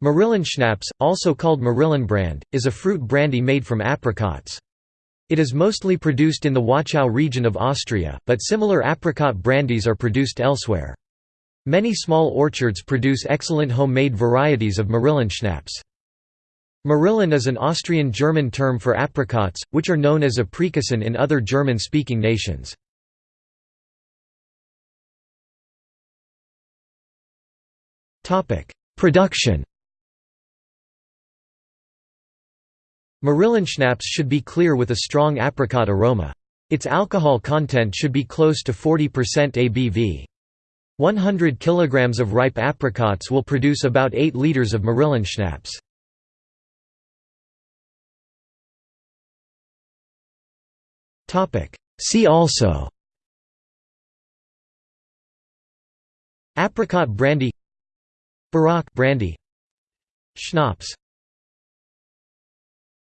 Marillenschnaps, also called Marillenbrand, is a fruit brandy made from apricots. It is mostly produced in the Wachau region of Austria, but similar apricot brandies are produced elsewhere. Many small orchards produce excellent homemade varieties of Marillenschnaps. Marillen is an Austrian-German term for apricots, which are known as aprikosen in other German-speaking nations. Production Marillenschnaps should be clear with a strong apricot aroma. Its alcohol content should be close to 40% ABV. 100 kg of ripe apricots will produce about 8 liters of Marillenschnaps. See also Apricot brandy Barak brandy Schnapps